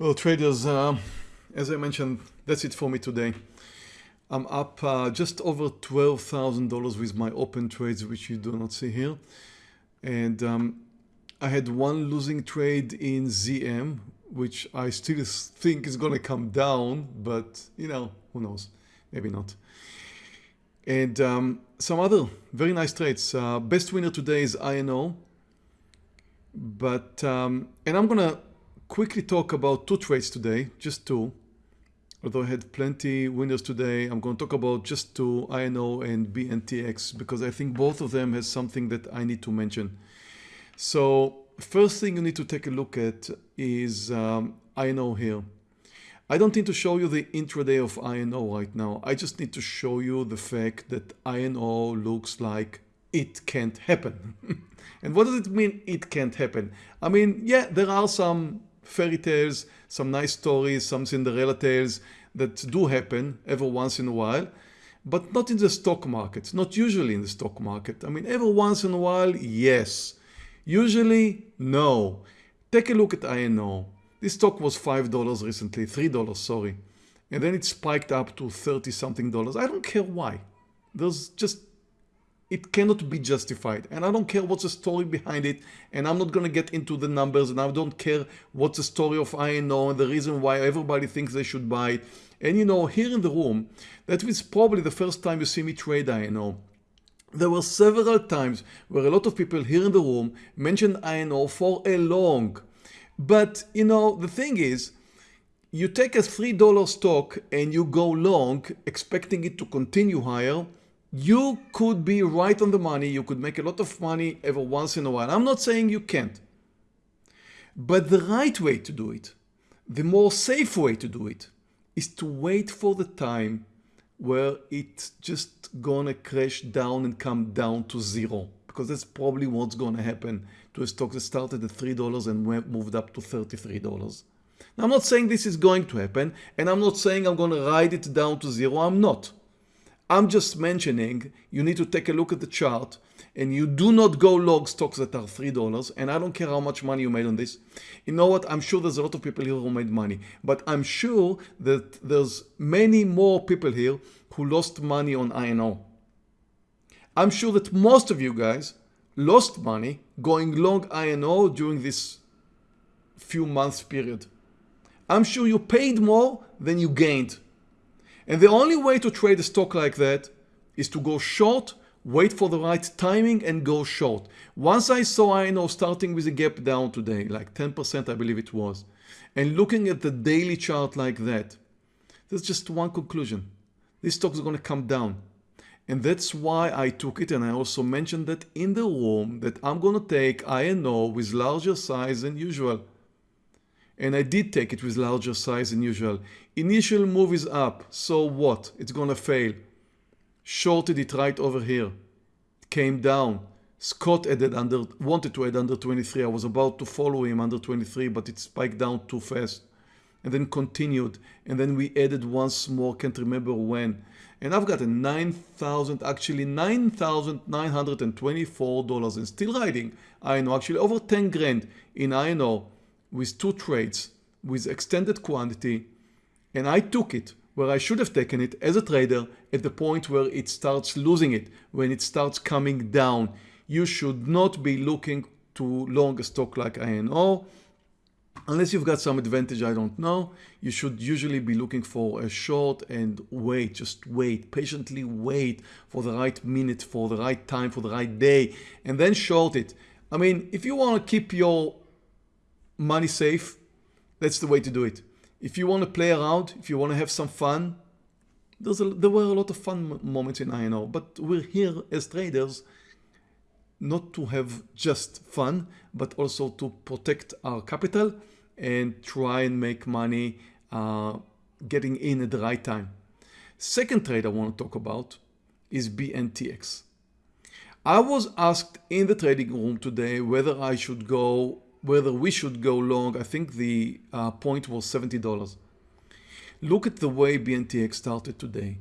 Well, traders, uh, as I mentioned, that's it for me today. I'm up uh, just over $12,000 with my open trades, which you do not see here. And um, I had one losing trade in ZM, which I still think is going to come down, but you know, who knows, maybe not. And um, some other very nice trades. Uh, best winner today is INO. But, um, and I'm going to quickly talk about two trades today, just two. Although I had plenty winners today, I'm going to talk about just two, INO and BNTX, because I think both of them has something that I need to mention. So first thing you need to take a look at is um, INO here. I don't need to show you the intraday of INO right now. I just need to show you the fact that INO looks like it can't happen. and what does it mean it can't happen? I mean, yeah, there are some fairy tales, some nice stories, some Cinderella tales that do happen every once in a while, but not in the stock market, not usually in the stock market. I mean, every once in a while, yes. Usually, no. Take a look at INO. This stock was $5 recently, $3, sorry. And then it spiked up to 30 something dollars. I don't care why. There's just it cannot be justified. And I don't care what's the story behind it and I'm not going to get into the numbers and I don't care what's the story of INO and the reason why everybody thinks they should buy it. And you know here in the room that was probably the first time you see me trade INO there were several times where a lot of people here in the room mentioned INO for a long. But you know the thing is you take a $3 stock and you go long expecting it to continue higher you could be right on the money. You could make a lot of money every once in a while. I'm not saying you can't. But the right way to do it, the more safe way to do it, is to wait for the time where it's just gonna crash down and come down to zero. Because that's probably what's gonna happen to a stock that started at $3 and moved up to $33. Now I'm not saying this is going to happen and I'm not saying I'm gonna ride it down to zero. I'm not. I'm just mentioning you need to take a look at the chart and you do not go long stocks that are $3 and I don't care how much money you made on this. You know what? I'm sure there's a lot of people here who made money, but I'm sure that there's many more people here who lost money on INO. I'm sure that most of you guys lost money going long INO during this few months period. I'm sure you paid more than you gained. And the only way to trade a stock like that is to go short, wait for the right timing and go short. Once I saw INO starting with a gap down today, like 10% I believe it was, and looking at the daily chart like that, there's just one conclusion. This stock is going to come down. And that's why I took it and I also mentioned that in the room that I'm going to take INO with larger size than usual and I did take it with larger size than usual. Initial move is up, so what? It's gonna fail. Shorted it right over here. Came down. Scott added under, wanted to add under 23. I was about to follow him under 23, but it spiked down too fast. And then continued. And then we added once more, can't remember when. And I've got a 9,000, actually $9,924 and still riding. I know, actually over 10 grand in INO with two trades with extended quantity and I took it where I should have taken it as a trader at the point where it starts losing it, when it starts coming down. You should not be looking to long a stock like INO unless you've got some advantage I don't know. You should usually be looking for a short and wait, just wait, patiently wait for the right minute, for the right time, for the right day and then short it. I mean, if you want to keep your money safe, that's the way to do it. If you want to play around, if you want to have some fun, there's a, there were a lot of fun moments in INO, but we're here as traders not to have just fun, but also to protect our capital and try and make money uh, getting in at the right time. Second trade I want to talk about is BNTX. I was asked in the trading room today whether I should go whether we should go long, I think the uh, point was $70. Look at the way BNTX started today.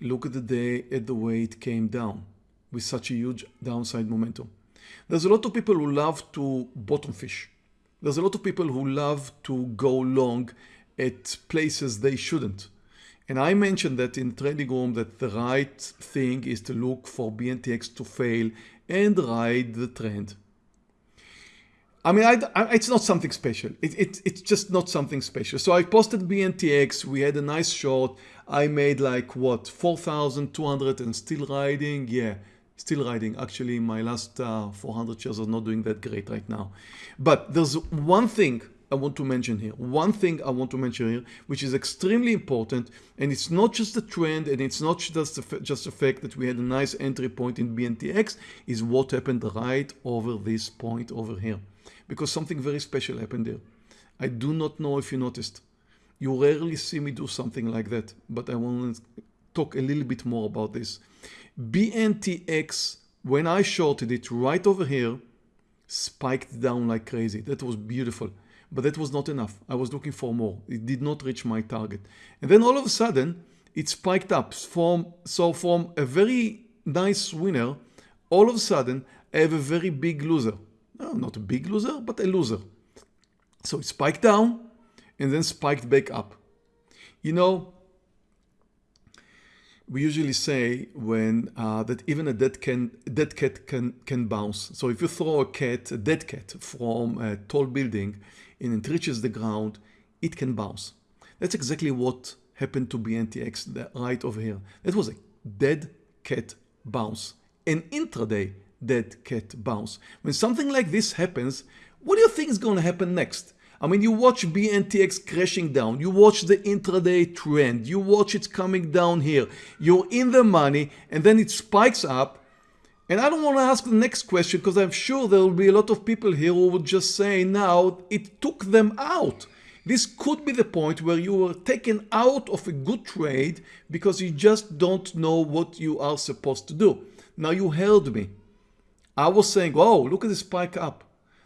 Look at the day at the way it came down with such a huge downside momentum. There's a lot of people who love to bottom fish. There's a lot of people who love to go long at places they shouldn't. And I mentioned that in trading room that the right thing is to look for BNTX to fail and ride the trend. I mean, I, I, it's not something special. It, it, it's just not something special. So I posted BNTX. We had a nice short. I made like what, 4,200 and still riding. Yeah, still riding. Actually, my last uh, 400 shares are not doing that great right now. But there's one thing I want to mention here. One thing I want to mention here, which is extremely important, and it's not just the trend, and it's not just the, just the fact that we had a nice entry point in BNTX, is what happened right over this point over here. Because something very special happened there. I do not know if you noticed. You rarely see me do something like that, but I want to talk a little bit more about this. BNTX, when I shorted it right over here, spiked down like crazy. That was beautiful but that was not enough. I was looking for more. It did not reach my target. And then all of a sudden, it spiked up. From, so from a very nice winner, all of a sudden, I have a very big loser. No, not a big loser, but a loser. So it spiked down and then spiked back up. You know, we usually say when uh, that even a dead, can, dead cat can, can bounce. So if you throw a cat, a dead cat from a tall building, and it reaches the ground, it can bounce. That's exactly what happened to BNTX right over here. That was a dead cat bounce, an intraday dead cat bounce. When something like this happens, what do you think is going to happen next? I mean, you watch BNTX crashing down, you watch the intraday trend, you watch it coming down here, you're in the money, and then it spikes up, and I don't want to ask the next question because I'm sure there will be a lot of people here who would just say now it took them out. This could be the point where you were taken out of a good trade because you just don't know what you are supposed to do. Now you heard me. I was saying, oh, look at the spike up.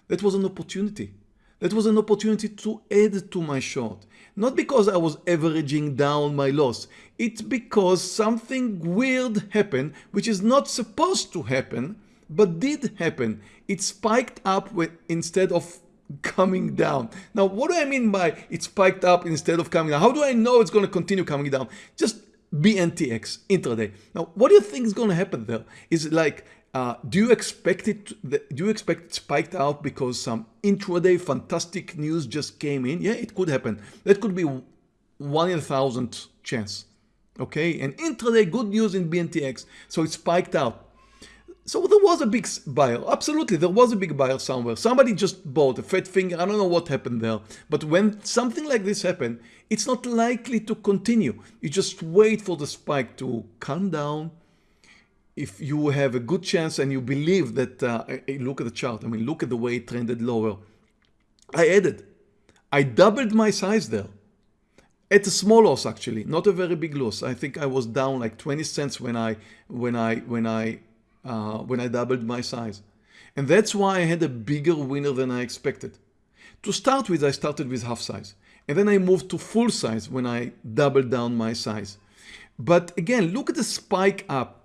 That was an opportunity. That was an opportunity to add to my short. Not because I was averaging down my loss. It's because something weird happened, which is not supposed to happen, but did happen. It spiked up instead of coming down. Now, what do I mean by it spiked up instead of coming down? How do I know it's going to continue coming down? Just BNTX intraday. Now, what do you think is going to happen there? Is it like uh, do you expect it? Do you expect it spiked out because some intraday fantastic news just came in? Yeah, it could happen. That could be one in a thousand chance. Okay, and intraday good news in BNTX, so it spiked out. So there was a big buyer. Absolutely, there was a big buyer somewhere. Somebody just bought a fat finger. I don't know what happened there. But when something like this happened, it's not likely to continue. You just wait for the spike to calm down, if you have a good chance and you believe that, uh, look at the chart, I mean, look at the way it trended lower. I added, I doubled my size there. At a small loss actually, not a very big loss. I think I was down like 20 cents when I when I when I uh, when I doubled my size. And that's why I had a bigger winner than I expected. To start with, I started with half size. And then I moved to full size when I doubled down my size. But again, look at the spike up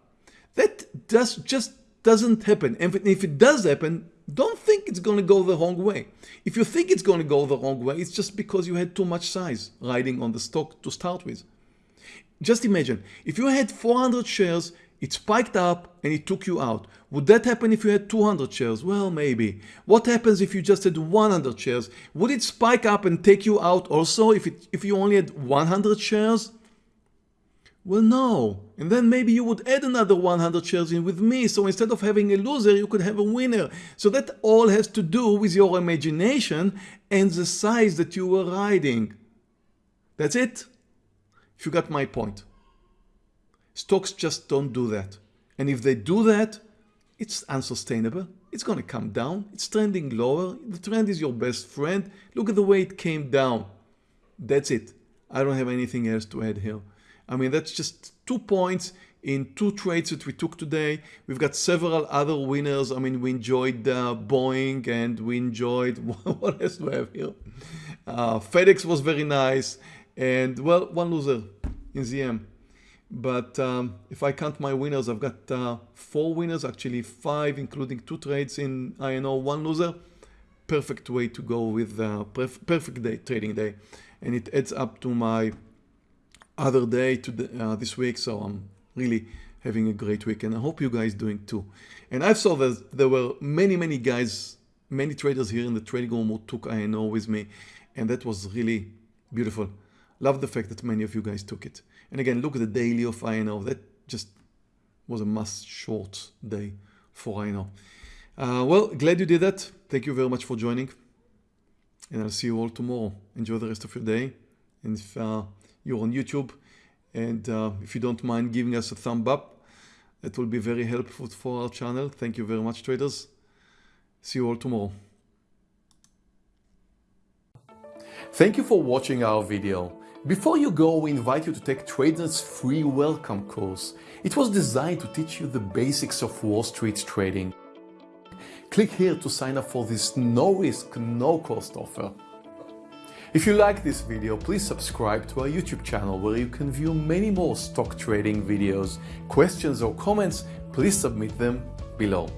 that does, just doesn't happen. And if it does happen, don't think it's going to go the wrong way. If you think it's going to go the wrong way, it's just because you had too much size riding on the stock to start with. Just imagine, if you had 400 shares, it spiked up and it took you out. Would that happen if you had 200 shares? Well, maybe. What happens if you just had 100 shares? Would it spike up and take you out also if, it, if you only had 100 shares? Well, no. And then maybe you would add another 100 shares in with me. So instead of having a loser, you could have a winner. So that all has to do with your imagination and the size that you were riding. That's it. If you got my point. Stocks just don't do that. And if they do that, it's unsustainable. It's going to come down. It's trending lower. The trend is your best friend. Look at the way it came down. That's it. I don't have anything else to add here. I mean, that's just two points in two trades that we took today. We've got several other winners. I mean, we enjoyed uh, Boeing and we enjoyed, what else do I have here? Uh, FedEx was very nice. And well, one loser in ZM. But um, if I count my winners, I've got uh, four winners, actually five, including two trades in INO, one loser. perfect way to go with uh, perf perfect day trading day and it adds up to my other day to uh, this week so I'm really having a great week and I hope you guys doing too. And I saw that there were many many guys many traders here in the trading room who took INO with me and that was really beautiful. Love the fact that many of you guys took it. And again look at the daily of INO that just was a must short day for INO uh, well glad you did that. Thank you very much for joining. And I'll see you all tomorrow. Enjoy the rest of your day. And if uh, you're on YouTube and uh, if you don't mind giving us a thumb up that will be very helpful for our channel thank you very much traders see you all tomorrow Thank you for watching our video. Before you go, we invite you to take Trader's free welcome course. It was designed to teach you the basics of Wall Street trading. Click here to sign up for this no risk, no cost offer. If you like this video, please subscribe to our YouTube channel where you can view many more stock trading videos. Questions or comments, please submit them below.